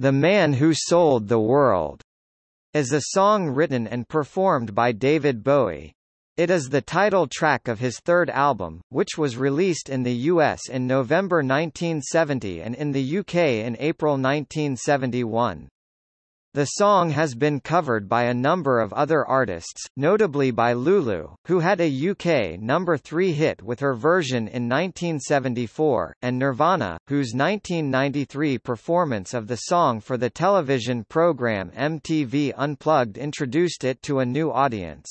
The Man Who Sold the World is a song written and performed by David Bowie. It is the title track of his third album, which was released in the US in November 1970 and in the UK in April 1971. The song has been covered by a number of other artists, notably by Lulu, who had a UK number 3 hit with her version in 1974, and Nirvana, whose 1993 performance of the song for the television program MTV Unplugged introduced it to a new audience.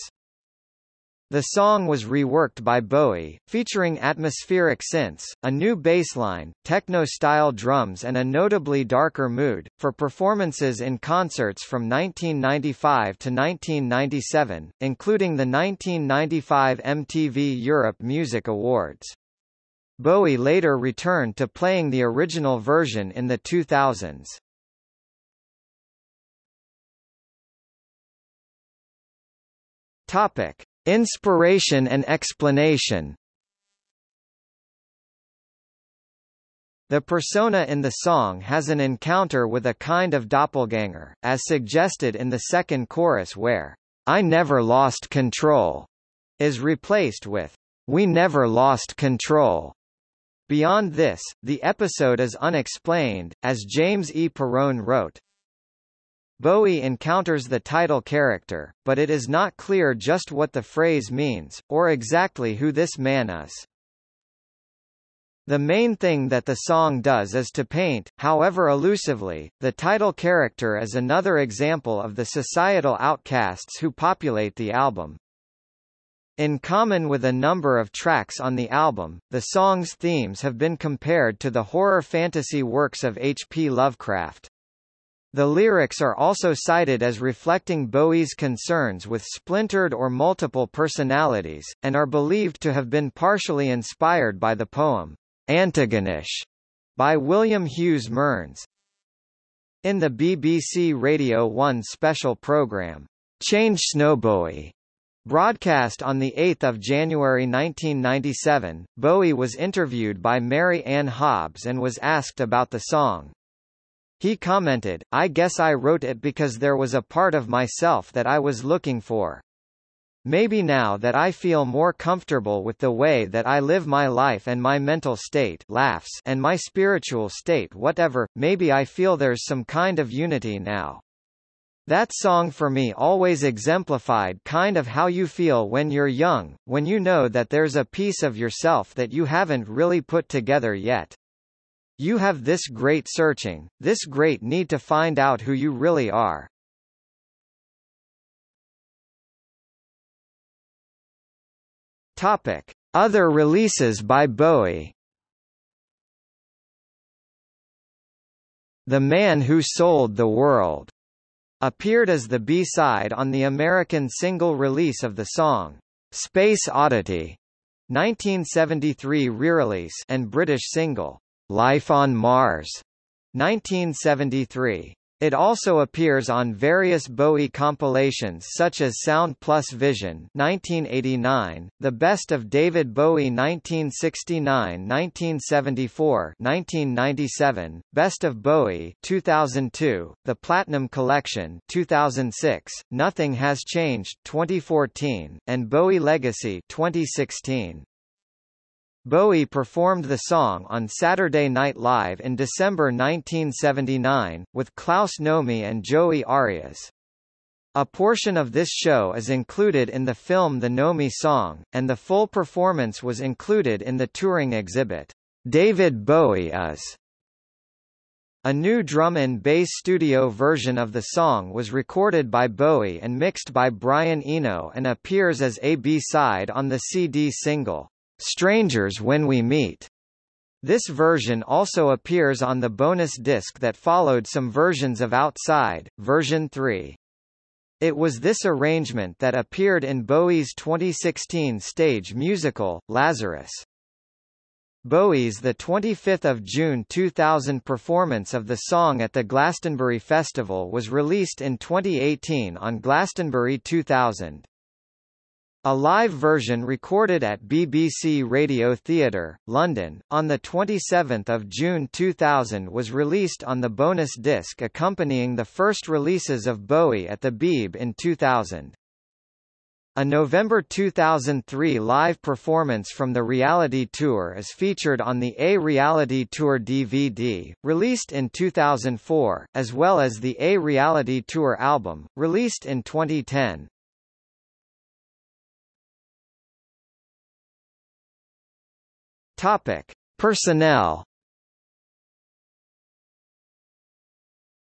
The song was reworked by Bowie, featuring atmospheric synths, a new bassline, techno-style drums and a notably darker mood, for performances in concerts from 1995 to 1997, including the 1995 MTV Europe Music Awards. Bowie later returned to playing the original version in the 2000s. Topic. Inspiration and explanation The persona in the song has an encounter with a kind of doppelganger, as suggested in the second chorus where, I never lost control, is replaced with, we never lost control. Beyond this, the episode is unexplained, as James E. Perrone wrote, Bowie encounters the title character, but it is not clear just what the phrase means, or exactly who this man is. The main thing that the song does is to paint, however elusively, the title character as another example of the societal outcasts who populate the album. In common with a number of tracks on the album, the song's themes have been compared to the horror fantasy works of H. P. Lovecraft. The lyrics are also cited as reflecting Bowie's concerns with splintered or multiple personalities, and are believed to have been partially inspired by the poem, Antigonish, by William Hughes Mearns. In the BBC Radio 1 special programme, Change Snowbowie, broadcast on 8 January 1997, Bowie was interviewed by Mary Anne Hobbs and was asked about the song. He commented, I guess I wrote it because there was a part of myself that I was looking for. Maybe now that I feel more comfortable with the way that I live my life and my mental state laughs and my spiritual state whatever, maybe I feel there's some kind of unity now. That song for me always exemplified kind of how you feel when you're young, when you know that there's a piece of yourself that you haven't really put together yet. You have this great searching, this great need to find out who you really are. Topic: Other releases by Bowie. The Man Who Sold the World appeared as the B-side on the American single release of the song Space Oddity 1973 re-release and British single Life on Mars, 1973. It also appears on various Bowie compilations such as Sound Plus Vision 1989, The Best of David Bowie 1969-1974 1997, Best of Bowie 2002, The Platinum Collection 2006, Nothing Has Changed 2014, and Bowie Legacy 2016. Bowie performed the song on Saturday Night Live in December 1979, with Klaus Nomi and Joey Arias. A portion of this show is included in the film The Nomi Song, and the full performance was included in the touring exhibit, David Bowie Is. A new drum and bass studio version of the song was recorded by Bowie and mixed by Brian Eno and appears as a B-side on the CD single. Strangers When We Meet. This version also appears on the bonus disc that followed some versions of Outside, version 3. It was this arrangement that appeared in Bowie's 2016 stage musical, Lazarus. Bowie's the 25th of June 2000 performance of the song at the Glastonbury Festival was released in 2018 on Glastonbury 2000. A live version recorded at BBC Radio Theatre, London, on 27 June 2000 was released on the bonus disc accompanying the first releases of Bowie at the Beeb in 2000. A November 2003 live performance from the reality tour is featured on the A Reality Tour DVD, released in 2004, as well as the A Reality Tour album, released in 2010. Topic: Personnel.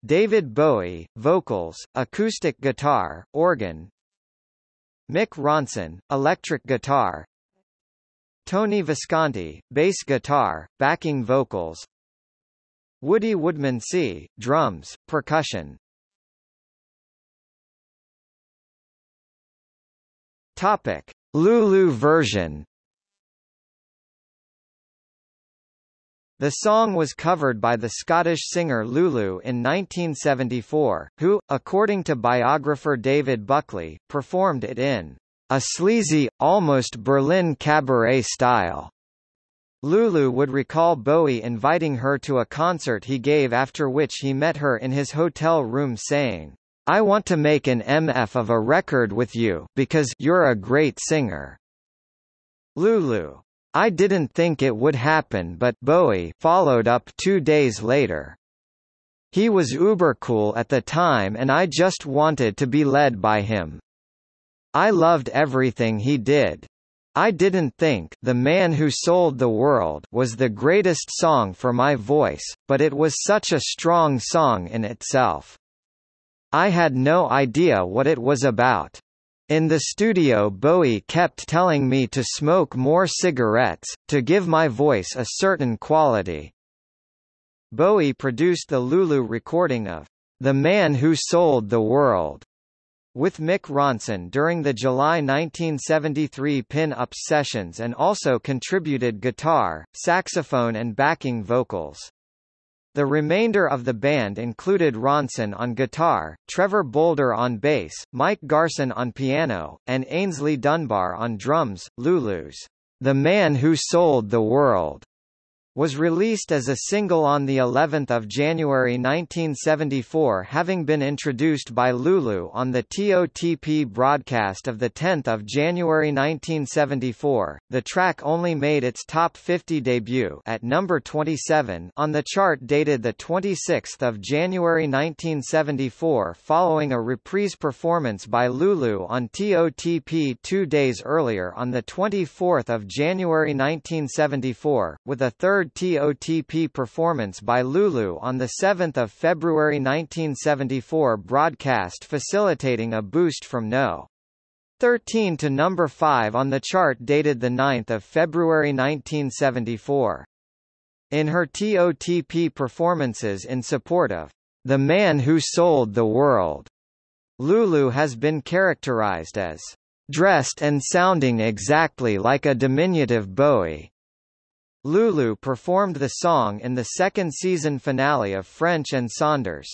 David Bowie, vocals, acoustic guitar, organ. Mick Ronson, electric guitar. Tony Visconti, bass guitar, backing vocals. Woody Woodmansey, drums, percussion. Topic: Lulu version. The song was covered by the Scottish singer Lulu in 1974, who, according to biographer David Buckley, performed it in a sleazy, almost Berlin cabaret style. Lulu would recall Bowie inviting her to a concert he gave after which he met her in his hotel room saying, I want to make an MF of a record with you because you're a great singer. Lulu I didn't think it would happen but Bowie followed up two days later. He was uber cool at the time and I just wanted to be led by him. I loved everything he did. I didn't think The Man Who Sold the World was the greatest song for my voice, but it was such a strong song in itself. I had no idea what it was about. In the studio Bowie kept telling me to smoke more cigarettes, to give my voice a certain quality. Bowie produced the Lulu recording of The Man Who Sold the World with Mick Ronson during the July 1973 Pin-Ups sessions and also contributed guitar, saxophone and backing vocals. The remainder of the band included Ronson on guitar, Trevor Bolder on bass, Mike Garson on piano, and Aynsley Dunbar on drums. Lulu's The Man Who Sold the World was released as a single on the 11th of January 1974 having been introduced by Lulu on the TOTP broadcast of the 10th of January 1974. The track only made its top 50 debut at number 27 on the chart dated the 26th of January 1974 following a reprise performance by Lulu on TOTP 2 days earlier on the 24th of January 1974 with a third TOTP performance by Lulu on 7 February 1974 broadcast facilitating a boost from No. 13 to number 5 on the chart dated 9 February 1974. In her TOTP performances in support of The Man Who Sold the World, Lulu has been characterized as dressed and sounding exactly like a diminutive Bowie. Lulu performed the song in the second season finale of French and Saunders.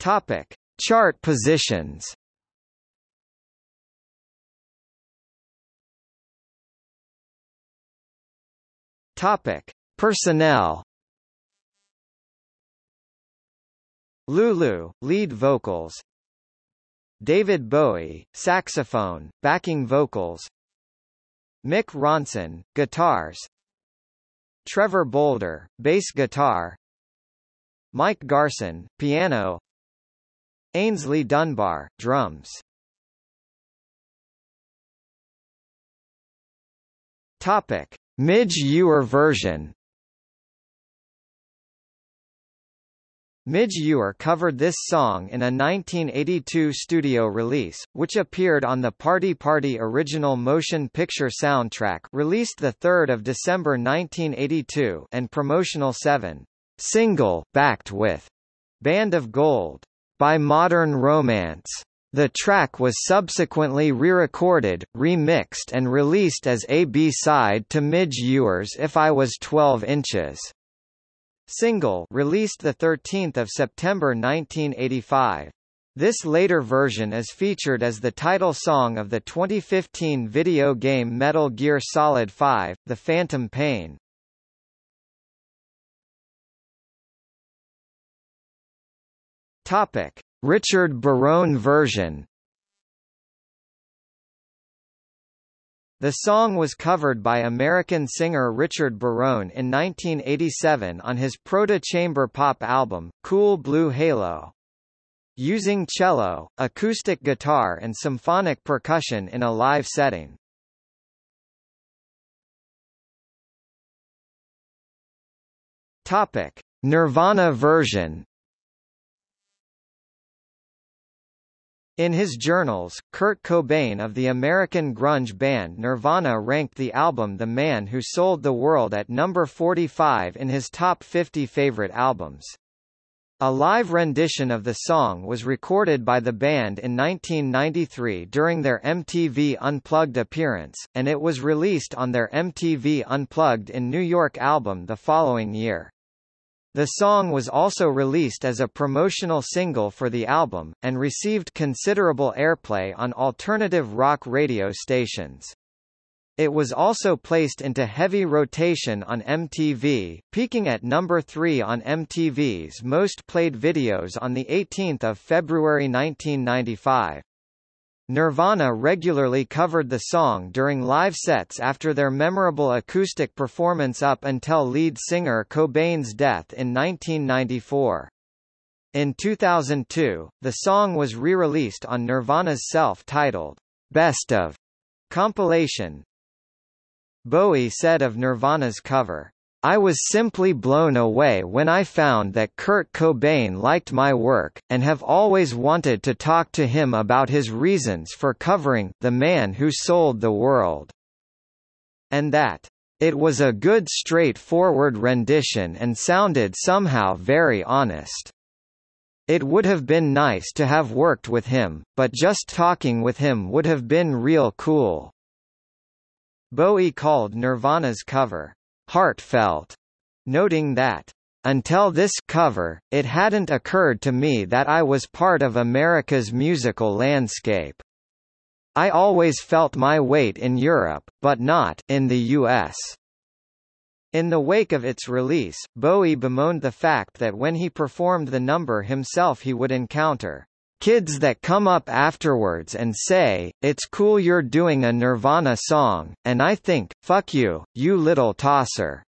Topic: Chart positions. Topic: Personnel. Lulu, lead vocals David Bowie, saxophone, backing vocals. Mick Ronson, guitars. Trevor Bolder, bass guitar. Mike Garson, piano. Aynsley Dunbar, drums. Topic: Midge Ure version Midge Ure covered this song in a 1982 studio release, which appeared on the Party Party original motion picture soundtrack released 3 December 1982 and promotional 7 single backed with Band of Gold by Modern Romance. The track was subsequently re-recorded, remixed and released as a B-side to Midge Ure's If I Was 12 Inches. Single released 13 September 1985. This later version is featured as the title song of the 2015 video game Metal Gear Solid 5, The Phantom Pain. Topic: Richard Barone version. The song was covered by American singer Richard Barone in 1987 on his proto-chamber pop album, Cool Blue Halo. Using cello, acoustic guitar and symphonic percussion in a live setting. Topic: Nirvana version In his journals, Kurt Cobain of the American grunge band Nirvana ranked the album The Man Who Sold the World at number 45 in his top 50 favorite albums. A live rendition of the song was recorded by the band in 1993 during their MTV Unplugged appearance, and it was released on their MTV Unplugged in New York album the following year. The song was also released as a promotional single for the album, and received considerable airplay on alternative rock radio stations. It was also placed into heavy rotation on MTV, peaking at number 3 on MTV's most played videos on 18 February 1995. Nirvana regularly covered the song during live sets after their memorable acoustic performance up until lead singer Cobain's death in 1994. In 2002, the song was re-released on Nirvana's self-titled, Best of compilation. Bowie said of Nirvana's cover, I was simply blown away when I found that Kurt Cobain liked my work, and have always wanted to talk to him about his reasons for covering The Man Who Sold the World. And that, it was a good straightforward rendition and sounded somehow very honest. It would have been nice to have worked with him, but just talking with him would have been real cool. Bowie called Nirvana's cover, heartfelt, noting that until this cover, it hadn't occurred to me that I was part of America's musical landscape. I always felt my weight in Europe, but not in the US. In the wake of its release, Bowie bemoaned the fact that when he performed the number himself he would encounter Kids that come up afterwards and say, it's cool you're doing a Nirvana song, and I think, fuck you, you little tosser.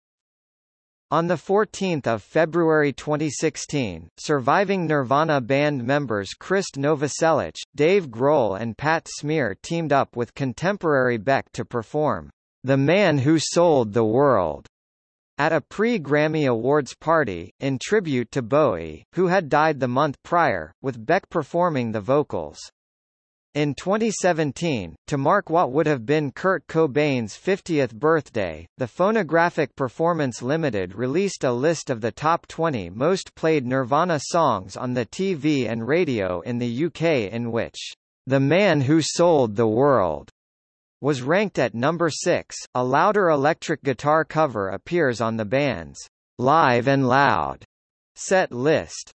On 14 February 2016, surviving Nirvana band members Krist Novoselic, Dave Grohl and Pat Smear teamed up with contemporary Beck to perform The Man Who Sold the World at a pre-Grammy Awards party, in tribute to Bowie, who had died the month prior, with Beck performing the vocals. In 2017, to mark what would have been Kurt Cobain's 50th birthday, the Phonographic Performance Limited released a list of the top 20 most played Nirvana songs on the TV and radio in the UK in which, The Man Who Sold the World was ranked at number 6. A louder electric guitar cover appears on the band's Live and Loud set list.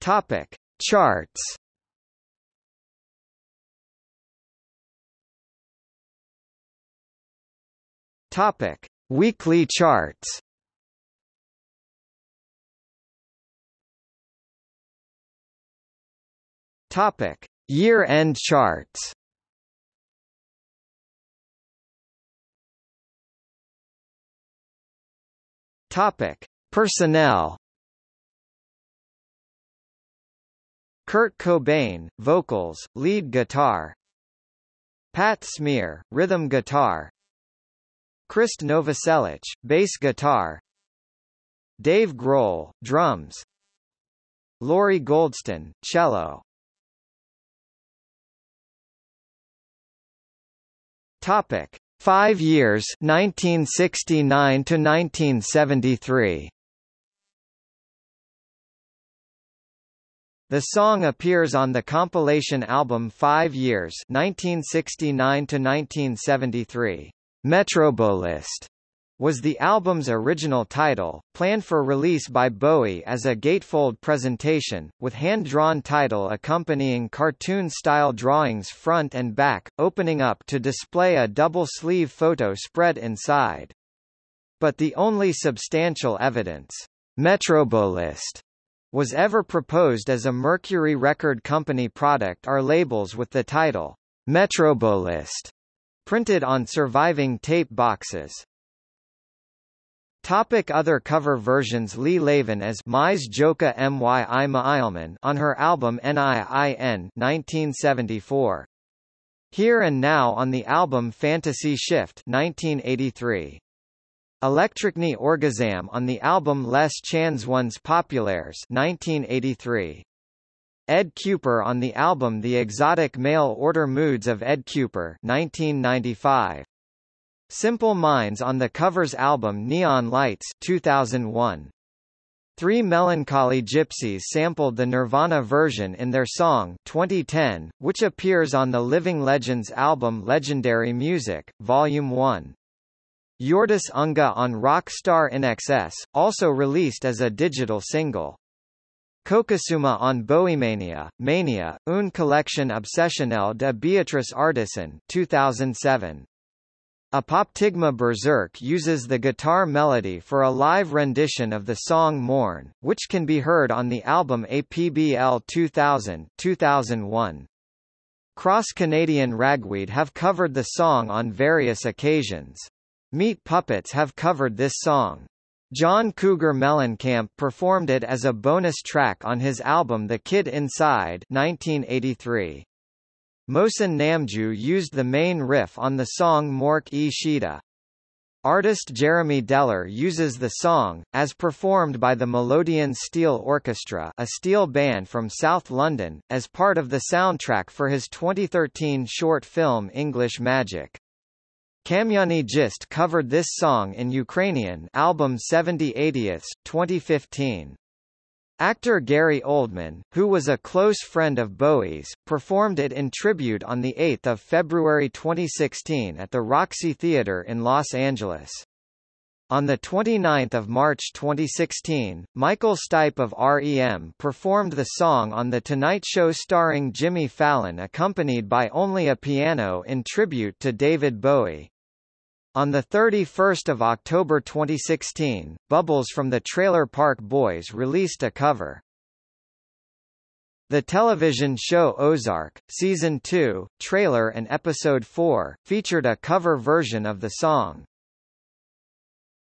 Topic: Charts. Topic: Weekly charts. Topic: Year-end charts. Topic: Personnel. Kurt Cobain, vocals, lead guitar. Pat Smear, rhythm guitar. Krist Novoselic, bass guitar. Dave Grohl, drums. Lori Goldston, cello. Topic: 5 years 1969 to 1973. The song appears on the compilation album 5 Years 1969 to 1973. Metrobolist was the album's original title, planned for release by Bowie as a gatefold presentation, with hand-drawn title accompanying cartoon-style drawings front and back, opening up to display a double-sleeve photo spread inside. But the only substantial evidence, Metrobolist, was ever proposed as a Mercury Record Company product are labels with the title, Metrobolist, printed on surviving tape boxes. Topic other cover versions Lea Laven as Mies Joka Myi Maailman on her album NIIN 1974. Here and Now on the album Fantasy Shift 1983. Električni Orgazam on the album Les Chansons Populaires 1983. Ed Kuepper on the album The Exotic Mail Order Moods of Ed Kuepper 1995. Simple Minds on the covers album Neon Lights 2001. Three Melancholy Gypsies sampled the Nirvana version in their song 2010, which appears on the Living Legends album Legendary Music, Volume 1. Jordis Unga on Rockstar INXS, also released as a digital single. Cocosuma on Bohemania, Mania, une collection obsessionnelle de Béatrice Ardisson 2007. Apoptygma Berzerk uses the guitar melody for a live rendition of the song Mourn, which can be heard on the album APBL 2000 2001. Cross Canadian Ragweed have covered the song on various occasions. Meat Puppets have covered this song. John Cougar Mellencamp performed it as a bonus track on his album The Kid Inside 1983. Mohsen Namjoo used the main riff on the song Mork e Shida. Artist Jeremy Deller uses the song, as performed by the Melodian Steel Orchestra a steel band from South London, as part of the soundtrack for his 2013 short film English Magic. Kamyani Gist covered this song in Ukrainian album 70 80 2015. Actor Gary Oldman, who was a close friend of Bowie's, performed it in tribute on 8 February 2016 at the Roxy Theatre in Los Angeles. On 29 March 2016, Michael Stipe of REM performed the song on The Tonight Show starring Jimmy Fallon accompanied by only a piano in tribute to David Bowie. On 31 October 2016, Bubbles from the Trailer Park Boys released a cover. The television show Ozark, Season 2, trailer and Episode 4, featured a cover version of the song,